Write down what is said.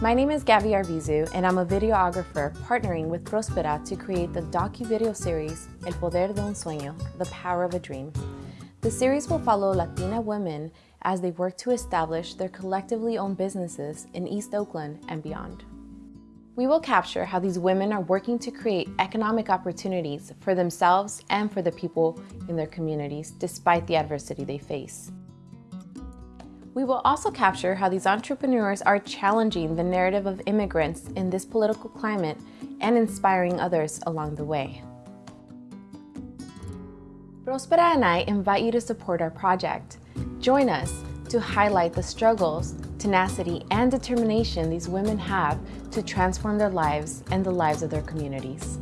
My name is Gabby Arvizu, and I'm a videographer partnering with Prospera to create the docu-video series El Poder de un Sueño, The Power of a Dream. The series will follow Latina women as they work to establish their collectively owned businesses in East Oakland and beyond. We will capture how these women are working to create economic opportunities for themselves and for the people in their communities despite the adversity they face. We will also capture how these entrepreneurs are challenging the narrative of immigrants in this political climate and inspiring others along the way. Prospera and I invite you to support our project. Join us to highlight the struggles, tenacity, and determination these women have to transform their lives and the lives of their communities.